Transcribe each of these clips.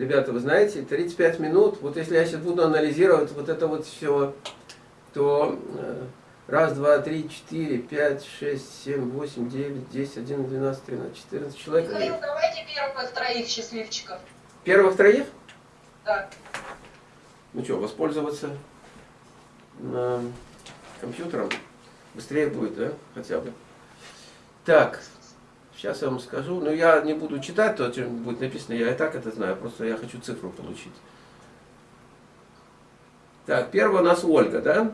ребята, вы знаете, 35 минут, вот если я сейчас буду анализировать вот это вот все, то э, раз, два, три, четыре, пять, шесть, семь, восемь, девять, десять, один, двенадцать, тринадцать, четырнадцать человек. Михаил, давайте первых троих счастливчиков. Первых троих? Да. Ну что, воспользоваться э, компьютером? Быстрее будет, да, хотя бы. Так, сейчас я вам скажу. Но я не буду читать то, что будет написано, я и так это знаю, просто я хочу цифру получить. Так, первая у нас Ольга, да?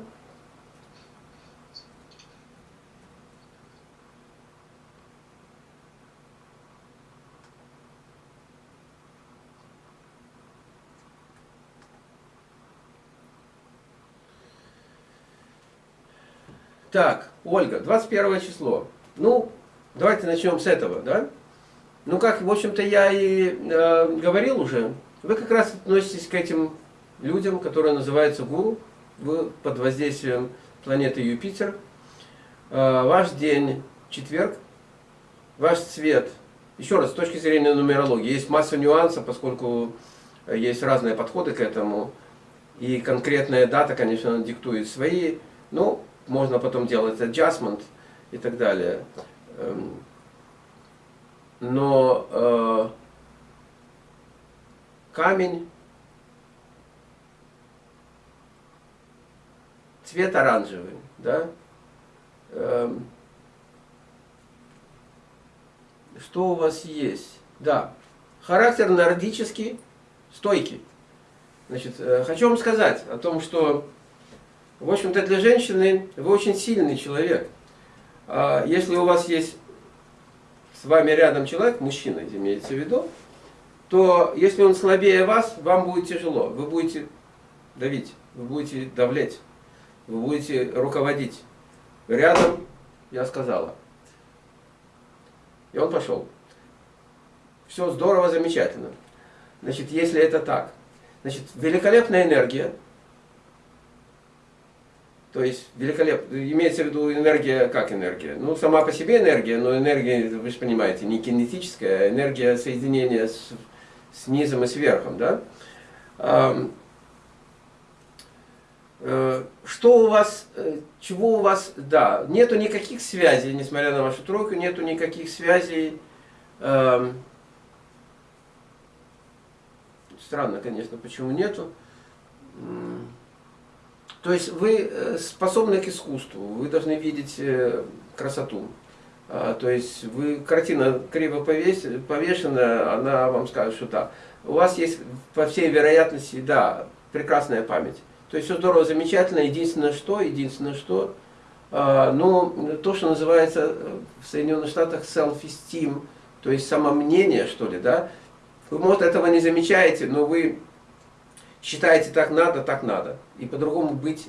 Так, Ольга, 21 число. Ну, давайте начнем с этого, да? Ну, как, в общем-то, я и э, говорил уже, вы как раз относитесь к этим людям, которые называются гуру, вы под воздействием планеты Юпитер. Э, ваш день четверг, ваш цвет, еще раз, с точки зрения нумерологии, есть масса нюансов, поскольку есть разные подходы к этому, и конкретная дата, конечно, диктует свои, ну, можно потом делать adjustment и так далее. Эм, но э, камень, цвет оранжевый, да? Эм, что у вас есть? Да, характер нордический, стойкий. Значит, э, хочу вам сказать о том, что в общем-то, для женщины вы очень сильный человек. А если у вас есть с вами рядом человек, мужчина, имеется в виду, то если он слабее вас, вам будет тяжело. Вы будете давить, вы будете давлеть, вы будете руководить. Рядом, я сказала. И он пошел. Все здорово, замечательно. Значит, если это так, значит, великолепная энергия, то есть великолепно. Имеется в виду энергия, как энергия? Ну, сама по себе энергия, но энергия, вы же понимаете, не кинетическая, а энергия соединения с, с низом и с верхом, да? Э, что у вас, э, чего у вас, да, нету никаких связей, несмотря на вашу тройку, нету никаких связей. Странно, конечно, почему нету. То есть вы э, способны к искусству, вы должны видеть э, красоту. А, то есть вы, картина криво повешена, она вам скажет, что да. У вас есть, по всей вероятности, да, прекрасная память. То есть все здорово, замечательно. Единственное что, единственное что, а, ну, то, что называется э, в Соединенных Штатах self-esteem, то есть самомнение, что ли, да. Вы, может, этого не замечаете, но вы считаете так надо, так надо. И по-другому быть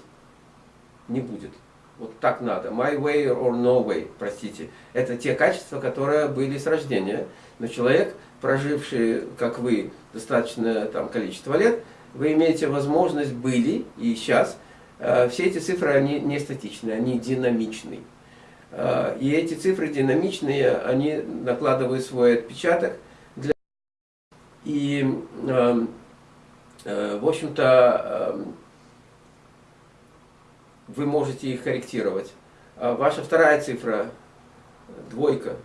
не будет. Вот так надо. My way or no way, простите. Это те качества, которые были с рождения. Но человек, проживший, как вы, достаточное там, количество лет, вы имеете возможность, были и сейчас, э, все эти цифры, они не статичные, они динамичные. Э, и эти цифры динамичные, они накладывают свой отпечаток. Для... И Э, в общем-то, эм, вы можете их корректировать. А ваша вторая цифра, двойка,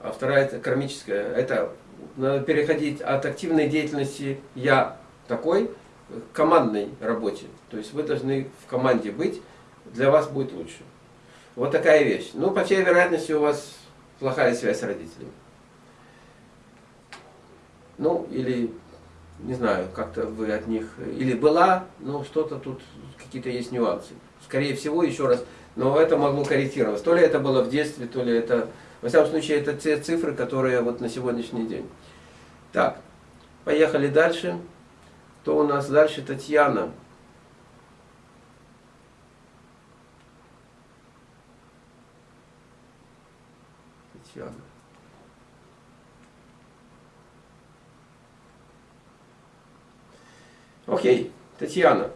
а вторая это кармическая, это надо переходить от активной деятельности «я такой» к командной работе. То есть вы должны в команде быть, для вас будет лучше. Вот такая вещь. Ну, по всей вероятности, у вас плохая связь с родителями. Ну, или не знаю, как-то вы от них, или была, но что-то тут, какие-то есть нюансы. Скорее всего, еще раз, но это могло корректироваться. То ли это было в детстве, то ли это, во всяком случае, это те цифры, которые вот на сегодняшний день. Так, поехали дальше. Кто у нас дальше? Татьяна. Татьяна. Окей, Татьяна.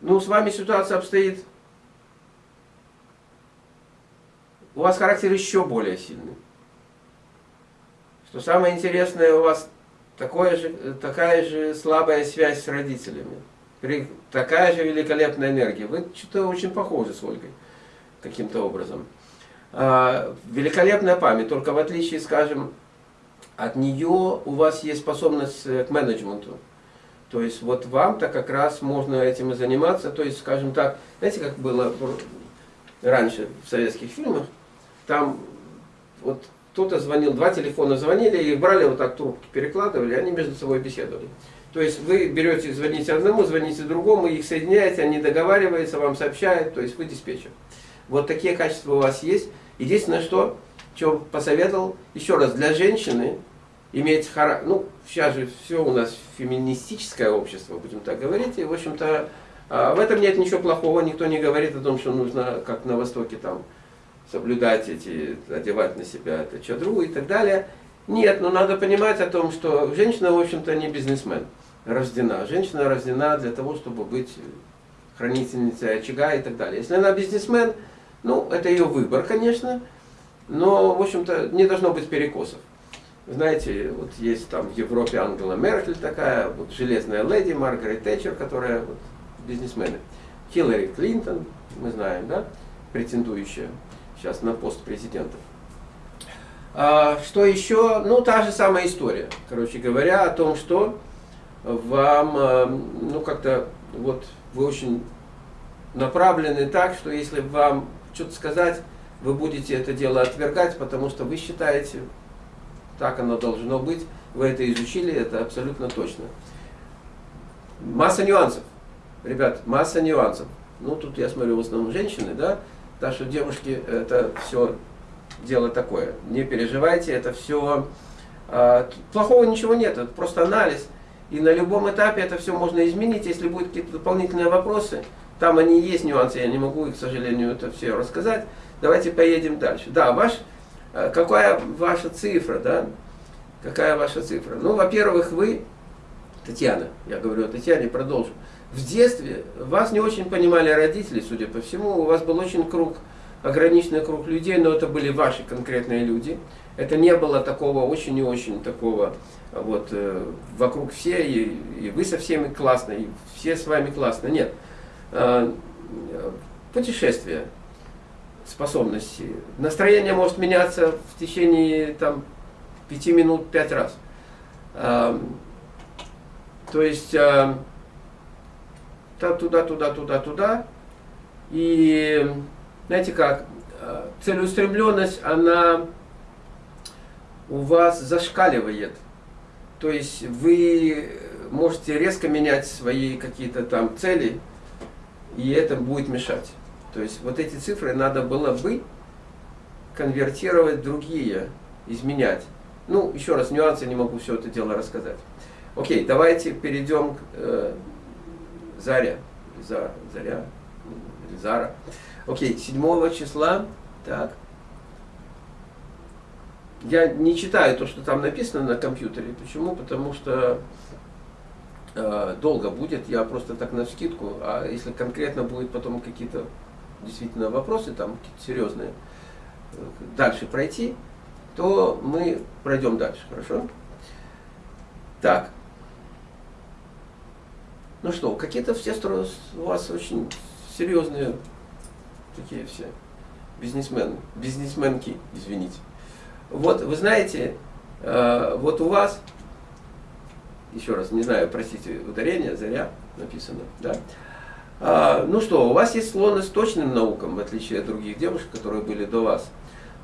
Ну, с вами ситуация обстоит... У вас характер еще более сильный. что самое интересное у вас такое же, такая же слабая связь с родителями, при, такая же великолепная энергия. Вы что-то очень похожи с Ольгой каким-то образом. А, великолепная память, только в отличие, скажем, от нее у вас есть способность к менеджменту. То есть вот вам-то как раз можно этим и заниматься. То есть, скажем так, знаете, как было раньше в советских фильмах, там вот кто-то звонил, два телефона звонили, и брали вот так трубки, перекладывали, они между собой беседовали. То есть вы берете, звоните одному, звоните другому, их соединяете, они договариваются, вам сообщают, то есть вы диспетчер. Вот такие качества у вас есть. Единственное, что, что посоветовал, еще раз, для женщины иметь характер, ну, сейчас же все у нас феминистическое общество, будем так говорить, и, в общем-то, а, в этом нет ничего плохого, никто не говорит о том, что нужно, как на Востоке, там, соблюдать эти, одевать на себя это чадру и так далее. Нет, но надо понимать о том, что женщина, в общем-то, не бизнесмен рождена. Женщина рождена для того, чтобы быть хранительницей очага и так далее. Если она бизнесмен, ну, это ее выбор, конечно, но, в общем-то, не должно быть перекосов. Знаете, вот есть там в Европе Ангела Меркель такая, вот железная леди, Маргарет Тэтчер, которая вот, бизнесмены. Хиллари Клинтон, мы знаем, да, претендующая сейчас на пост президента. А, что еще? Ну, та же самая история, короче говоря, о том, что вам, э, ну, как-то, вот, вы очень направлены так, что если вам что-то сказать, вы будете это дело отвергать, потому что вы считаете, так оно должно быть, вы это изучили, это абсолютно точно. Масса нюансов. Ребят, масса нюансов. Ну, тут я смотрю в основном женщины, да, так что, девушки, это все дело такое. Не переживайте, это все... А, плохого ничего нет, это просто анализ. И на любом этапе это все можно изменить, если будут какие-то дополнительные вопросы. Там они есть нюансы, я не могу, к сожалению, это все рассказать. Давайте поедем дальше. Да, ваш, какая ваша цифра, да? Какая ваша цифра? Ну, во-первых, вы, Татьяна, я говорю о Татьяне, продолжу в детстве вас не очень понимали родители, судя по всему, у вас был очень круг, ограниченный круг людей, но это были ваши конкретные люди. Это не было такого очень и очень такого, вот, э, вокруг все, и, и вы со всеми классно, и все с вами классно. Нет. Э, путешествия, способности. Настроение может меняться в течение там, пяти минут пять раз. Э, то есть э, туда, туда, туда, туда. И знаете как, э, целеустремленность, она у вас зашкаливает. То есть вы можете резко менять свои какие-то там цели, и это будет мешать. То есть вот эти цифры надо было бы конвертировать другие, изменять. Ну, еще раз, нюансы не могу все это дело рассказать. Окей, давайте перейдем к э, Заря, за, Заря, Зара. Окей, 7 числа, так. Я не читаю то, что там написано на компьютере. Почему? Потому что э, долго будет, я просто так на скидку. А если конкретно будет потом какие-то действительно вопросы, там какие-то серьезные, э, дальше пройти, то мы пройдем дальше, хорошо? Так. Ну что, какие-то все у вас очень серьезные такие все бизнесмены, бизнесменки, извините. Вот, вы знаете, э, вот у вас, еще раз, не знаю, простите, ударение, заря написано, да? А, ну что, у вас есть склонность к точным наукам, в отличие от других девушек, которые были до вас.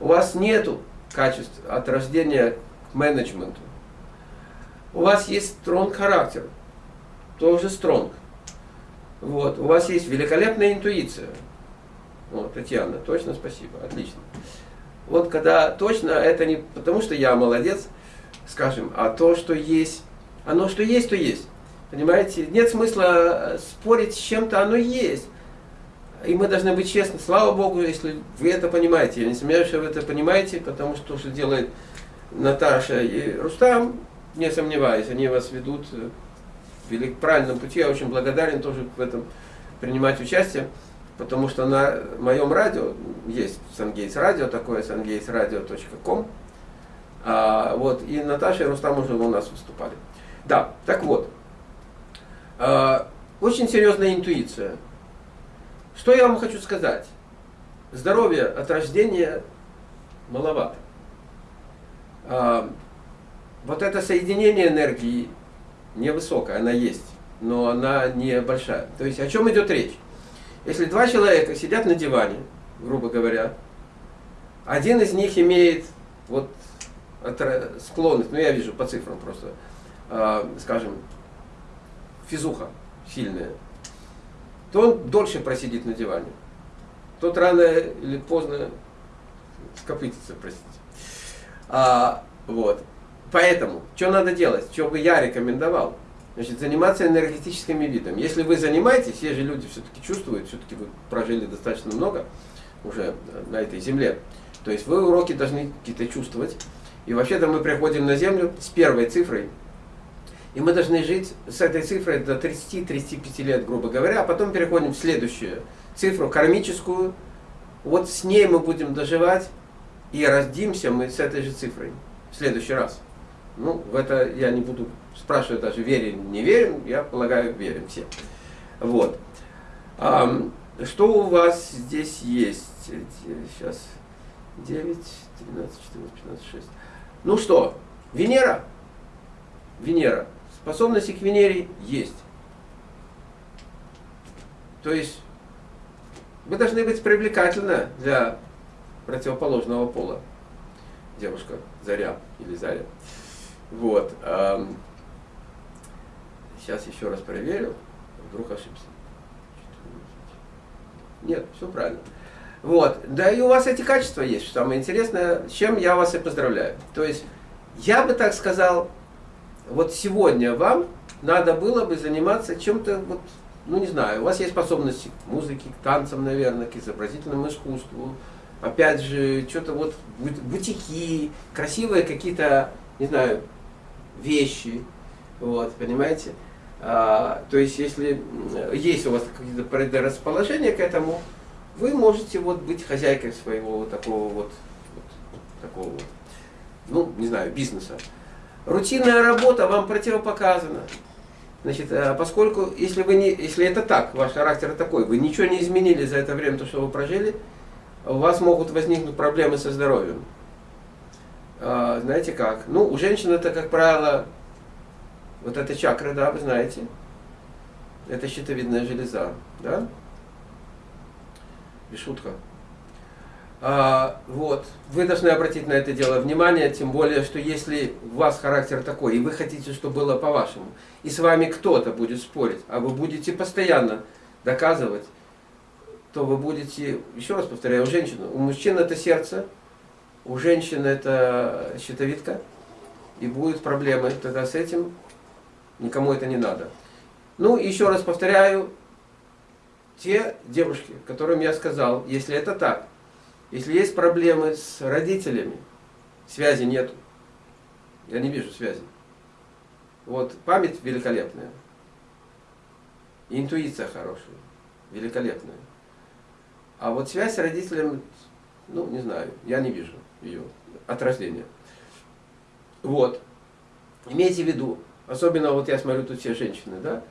У вас нету качеств от рождения к менеджменту. У вас есть стронг характер тоже стронг. Вот. У вас есть великолепная интуиция. Вот, Татьяна, точно спасибо, отлично. Вот когда точно, это не потому, что я молодец, скажем, а то, что есть, оно что есть, то есть. Понимаете? Нет смысла э, спорить с чем-то, оно есть. И мы должны быть честны. Слава Богу, если вы это понимаете. Я не сомневаюсь, что вы это понимаете, потому что то, что делает Наташа и Рустам, не сомневаюсь, они вас ведут э, вели к правильному пути. Я очень благодарен тоже в этом принимать участие, потому что на моем радио, есть Сангейтс радио, такое sangeitsradio.com, А, вот, и Наташа и Рустам уже у нас выступали. Да, так вот. А, очень серьезная интуиция. Что я вам хочу сказать? Здоровье от рождения маловато. А, вот это соединение энергии невысокая, она есть, но она не большая. То есть о чем идет речь? Если два человека сидят на диване, грубо говоря, один из них имеет вот склонность, ну я вижу по цифрам просто, э, скажем, физуха сильная, то он дольше просидит на диване. Тот рано или поздно скопытится, простите. А, вот. Поэтому, что надо делать, что бы я рекомендовал? Значит, заниматься энергетическими видами. Если вы занимаетесь, все же люди все-таки чувствуют, все-таки вы прожили достаточно много уже на этой земле. То есть вы уроки должны какие-то чувствовать. И вообще-то мы приходим на Землю с первой цифрой. И мы должны жить с этой цифрой до 30-35 лет, грубо говоря, а потом переходим в следующую цифру, кармическую. Вот с ней мы будем доживать, и родимся мы с этой же цифрой в следующий раз. Ну, в это я не буду спрашивать даже, верим, не верим, я полагаю, верим все. Вот. А, что у вас здесь есть? Сейчас 9, 13, 14, 15, 6. Ну что, Венера? Венера. Способности к Венере есть. То есть вы должны быть привлекательны для противоположного пола. Девушка Заря или Заря. Вот. Сейчас еще раз проверю. Вдруг ошибся. Нет, все правильно. Вот. Да и у вас эти качества есть, что самое интересное, с чем я вас и поздравляю. То есть, я бы так сказал, вот сегодня вам надо было бы заниматься чем-то, вот, ну не знаю, у вас есть способности к музыке, к танцам, наверное, к изобразительному искусству, опять же, что-то вот бутики, красивые какие-то, не знаю, вещи, вот, понимаете? А, то есть, если есть у вас какие-то предрасположения к этому, вы можете вот быть хозяйкой своего вот такого вот, вот такого вот, ну, не знаю, бизнеса. Рутинная работа вам противопоказана. Значит, а поскольку, если, вы не, если это так, ваш характер такой, вы ничего не изменили за это время, то, что вы прожили, у вас могут возникнуть проблемы со здоровьем. А, знаете как? Ну, у женщин это, как правило, вот эта чакра, да, вы знаете, это щитовидная железа, да? Без шутка. А, вот, вы должны обратить на это дело внимание, тем более, что если у вас характер такой, и вы хотите, чтобы было по-вашему, и с вами кто-то будет спорить, а вы будете постоянно доказывать, то вы будете, еще раз повторяю, у женщины, у мужчин это сердце, у женщин это щитовидка, и будут проблемы. Тогда с этим, никому это не надо. Ну, еще раз повторяю, те девушки, которым я сказал, если это так, если есть проблемы с родителями, связи нету, я не вижу связи. Вот память великолепная, интуиция хорошая, великолепная. А вот связь с родителями, ну, не знаю, я не вижу ее от рождения. Вот. Имейте в виду, особенно вот я смотрю тут все женщины, да,